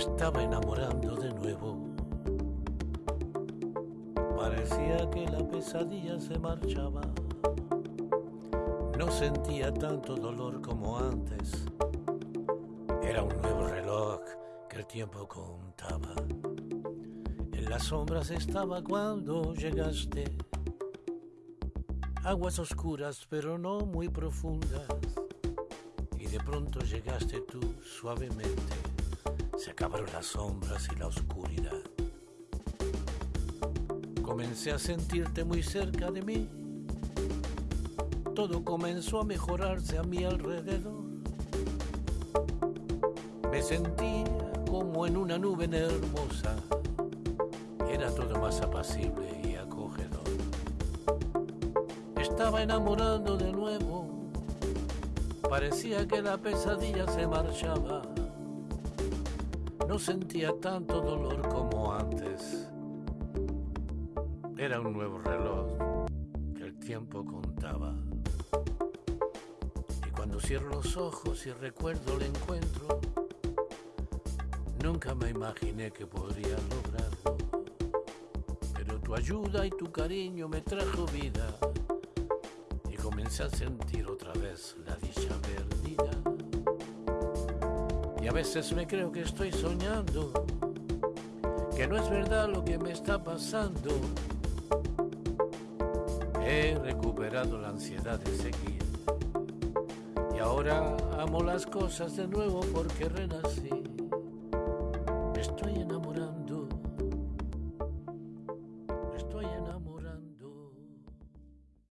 estaba enamorando de nuevo. Parecía que la pesadilla se marchaba. No sentía tanto dolor como antes. Era un nuevo reloj que el tiempo contaba. En las sombras estaba cuando llegaste. Aguas oscuras pero no muy profundas. Y de pronto llegaste tú suavemente. Se acabaron las sombras y la oscuridad. Comencé a sentirte muy cerca de mí. Todo comenzó a mejorarse a mi alrededor. Me sentía como en una nube hermosa. Era todo más apacible y acogedor. Estaba enamorando de nuevo. Parecía que la pesadilla se marchaba. No sentía tanto dolor como antes. Era un nuevo reloj que el tiempo contaba. Y cuando cierro los ojos y recuerdo el encuentro, nunca me imaginé que podría lograrlo. Pero tu ayuda y tu cariño me trajo vida y comencé a sentir otra vez la dicha. Y a veces me creo que estoy soñando, que no es verdad lo que me está pasando He recuperado la ansiedad de seguir. Y ahora amo las cosas de nuevo porque renací. Me estoy enamorando. Me estoy enamorando.